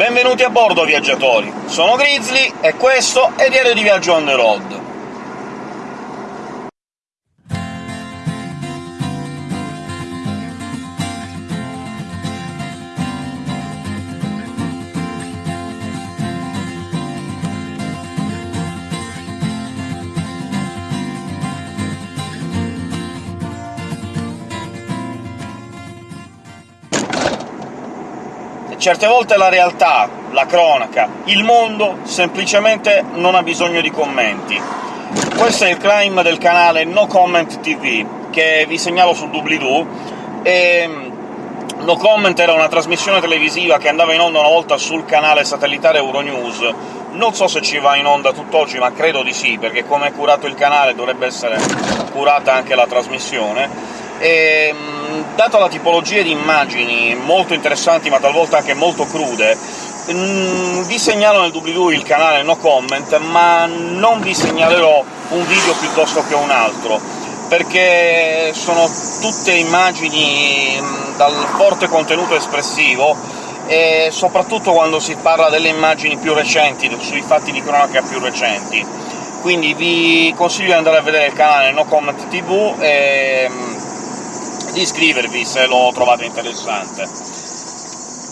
Benvenuti a bordo, viaggiatori! Sono Grizzly, e questo è Diario di Viaggio on the road. Certe volte la realtà, la cronaca, il mondo semplicemente non ha bisogno di commenti. Questo è il crime del canale No Comment TV, che vi segnalo sul doobly-doo, e No Comment era una trasmissione televisiva che andava in onda una volta sul canale satellitare Euronews. Non so se ci va in onda tutt'oggi, ma credo di sì, perché come è curato il canale dovrebbe essere curata anche la trasmissione. E, data la tipologia di immagini molto interessanti, ma talvolta anche molto crude, mm, vi segnalo nel doobly-doo il canale No Comment, ma non vi segnalerò un video piuttosto che un altro, perché sono tutte immagini mm, dal forte contenuto espressivo, e soprattutto quando si parla delle immagini più recenti, sui fatti di cronaca più recenti. Quindi vi consiglio di andare a vedere il canale No Comment TV e mm, di iscrivervi se lo trovate interessante.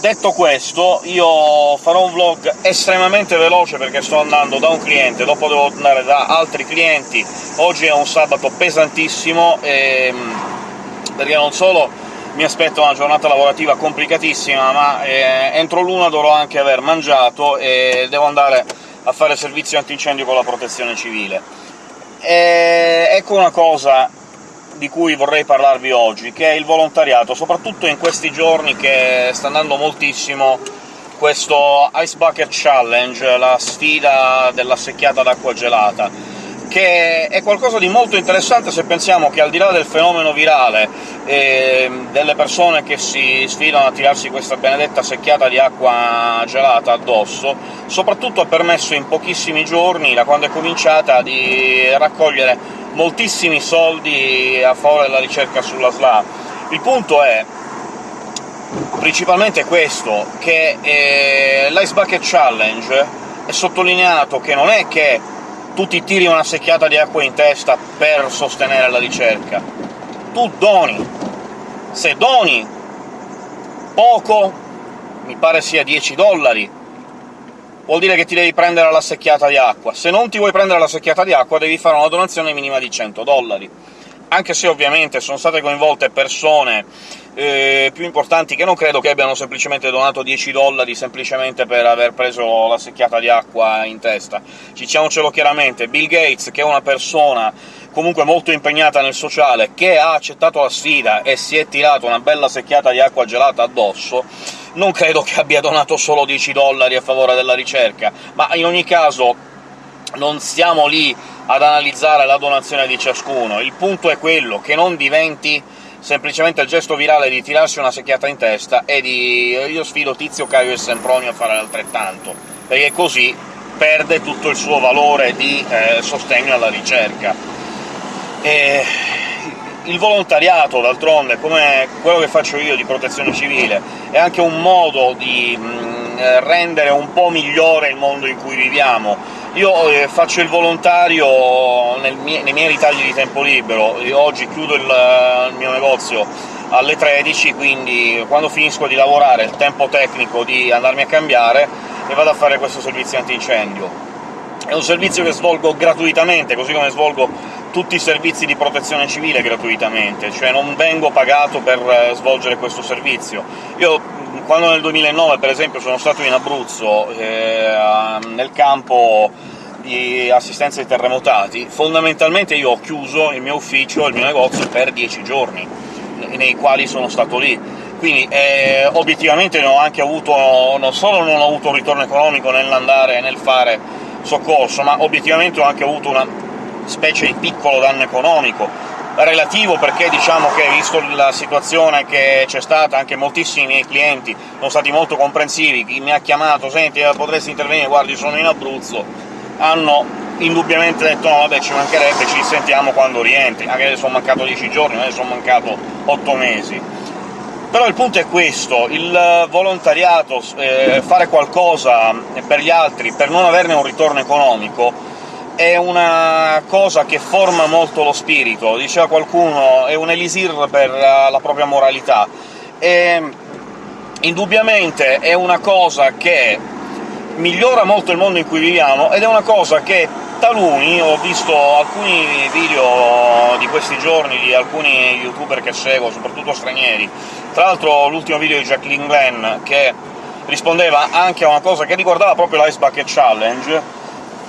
Detto questo, io farò un vlog estremamente veloce perché sto andando da un cliente, dopo devo andare da altri clienti, oggi è un sabato pesantissimo, e... Ehm, perché non solo mi aspetta una giornata lavorativa complicatissima, ma eh, entro l'una dovrò anche aver mangiato e devo andare a fare servizio antincendio con la protezione civile. E ecco una cosa di cui vorrei parlarvi oggi, che è il volontariato, soprattutto in questi giorni che sta andando moltissimo questo Ice Bucket Challenge, la sfida della secchiata d'acqua gelata, che è qualcosa di molto interessante se pensiamo che al di là del fenomeno virale e delle persone che si sfidano a tirarsi questa benedetta secchiata di acqua gelata addosso, soprattutto ha permesso in pochissimi giorni, da quando è cominciata, di raccogliere moltissimi soldi a favore della ricerca sulla SLA. Il punto è principalmente questo, che eh, l'Ice Bucket Challenge è sottolineato che non è che tu ti tiri una secchiata di acqua in testa per sostenere la ricerca. Tu doni. Se doni poco, mi pare sia 10 dollari, vuol dire che ti devi prendere la secchiata di acqua. Se non ti vuoi prendere la secchiata di acqua devi fare una donazione minima di 100 dollari. Anche se ovviamente sono state coinvolte persone eh, più importanti che non credo che abbiano semplicemente donato 10 dollari semplicemente per aver preso la secchiata di acqua in testa. Diciamocelo chiaramente, Bill Gates, che è una persona comunque molto impegnata nel sociale, che ha accettato la sfida e si è tirato una bella secchiata di acqua gelata addosso, non credo che abbia donato solo 10 dollari a favore della ricerca, ma in ogni caso non stiamo lì ad analizzare la donazione di ciascuno, il punto è quello che non diventi semplicemente il gesto virale di tirarsi una secchiata in testa e di «io sfido Tizio, Caio e Sempronio a fare altrettanto», perché così perde tutto il suo valore di eh, sostegno alla ricerca. E il volontariato, d'altronde, come quello che faccio io di protezione civile, è anche un modo di mh, mm, rendere un po' migliore il mondo in cui viviamo. Io eh, faccio il volontario mie nei miei ritagli di tempo libero, oggi chiudo il, il mio negozio alle 13, quindi quando finisco di lavorare il tempo tecnico di andarmi a cambiare e vado a fare questo servizio antincendio. È un servizio che svolgo gratuitamente, così come svolgo tutti i servizi di protezione civile gratuitamente, cioè non vengo pagato per eh, svolgere questo servizio. Io, quando nel 2009, per esempio, sono stato in Abruzzo, eh, nel campo di assistenza ai terremotati, fondamentalmente io ho chiuso il mio ufficio, il mio negozio, per dieci giorni, nei quali sono stato lì. Quindi eh, obiettivamente ne ho anche avuto, non solo non ho avuto un ritorno economico nell'andare e nel fare soccorso, ma obiettivamente ho anche avuto una specie di piccolo danno economico, relativo perché diciamo che, visto la situazione che c'è stata, anche moltissimi miei clienti sono stati molto comprensivi, chi mi ha chiamato «Senti, eh, potresti intervenire? Guardi, sono in Abruzzo», hanno indubbiamente detto «No, vabbè, ci mancherebbe, ci sentiamo quando rientri», anche se sono mancato dieci giorni, non è sono mancato otto mesi. Però il punto è questo, il volontariato, eh, fare qualcosa per gli altri per non averne un ritorno economico, è una cosa che forma molto lo spirito. Diceva qualcuno, è un elisir per la, propria moralità. E indubbiamente è una cosa che migliora molto il mondo in cui viviamo, ed è una cosa che taluni, ho visto alcuni video di questi giorni di alcuni youtuber che seguo, soprattutto stranieri, tra l'altro l'ultimo video di Jacqueline Glenn, che rispondeva anche a una cosa che riguardava proprio l'Ice Bucket Challenge,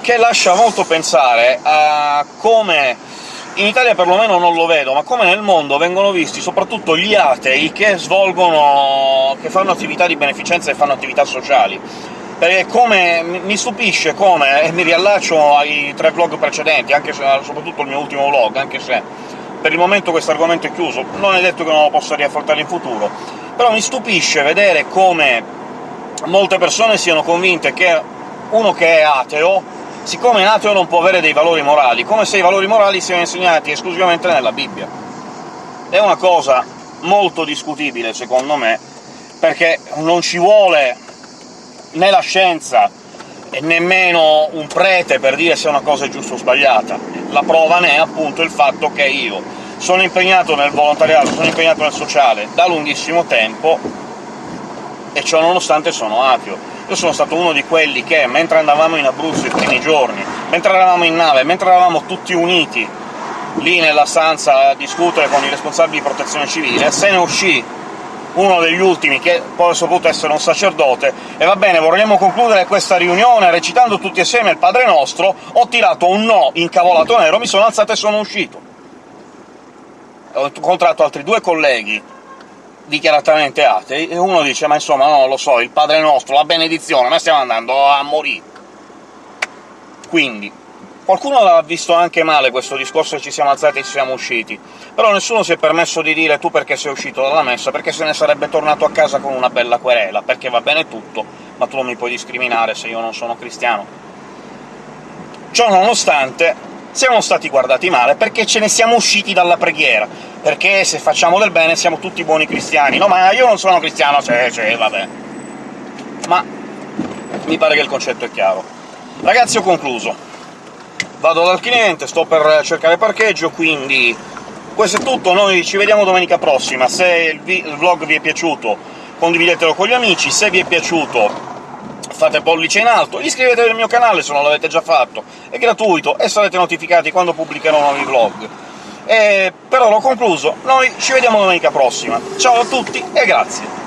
che lascia molto pensare a come in Italia perlomeno non lo vedo, ma come nel mondo vengono visti soprattutto gli atei che svolgono... che fanno attività di beneficenza e fanno attività sociali. Perché come mi stupisce come, e mi riallaccio ai tre vlog precedenti, anche se, soprattutto il mio ultimo vlog, anche se per il momento questo argomento è chiuso, non è detto che non lo possa riaffrontare in futuro, però mi stupisce vedere come molte persone siano convinte che uno che è ateo, siccome è ateo non può avere dei valori morali, come se i valori morali siano insegnati esclusivamente nella Bibbia. È una cosa molto discutibile, secondo me, perché non ci vuole né la scienza e nemmeno un prete per dire se una cosa è giusta o sbagliata. La prova ne è appunto il fatto che io sono impegnato nel volontariato, sono impegnato nel sociale da lunghissimo tempo, e ciò nonostante sono ateo. Io sono stato uno di quelli che, mentre andavamo in Abruzzo i primi giorni, mentre eravamo in nave, mentre eravamo tutti uniti lì nella stanza a discutere con i responsabili di protezione civile, se ne uscì uno degli ultimi, che poi ha saputo essere un sacerdote, e va bene, vorremmo concludere questa riunione recitando tutti assieme il Padre Nostro, ho tirato un no incavolato nero, mi sono alzato e sono uscito. Ho incontrato altri due colleghi dichiaratamente atei, e uno dice «ma insomma, no, lo so, il Padre Nostro, la benedizione, ma stiamo andando a morire». Quindi, Qualcuno l'ha visto anche male questo discorso e ci siamo alzati e ci siamo usciti, però nessuno si è permesso di dire «tu perché sei uscito dalla messa?» perché se ne sarebbe tornato a casa con una bella querela, perché va bene tutto, ma tu non mi puoi discriminare se io non sono cristiano. Ciò nonostante, siamo stati guardati male perché ce ne siamo usciti dalla preghiera, perché se facciamo del bene siamo tutti buoni cristiani. No, ma io non sono cristiano, sì, sì, vabbè. Ma mi pare che il concetto è chiaro. Ragazzi, ho concluso vado dal cliente, sto per cercare parcheggio, quindi questo è tutto, noi ci vediamo domenica prossima. Se il, il vlog vi è piaciuto condividetelo con gli amici, se vi è piaciuto fate pollice in alto, iscrivetevi al mio canale se non l'avete già fatto, è gratuito e sarete notificati quando pubblicherò nuovi vlog. E per ora ho concluso, noi ci vediamo domenica prossima. Ciao a tutti e grazie!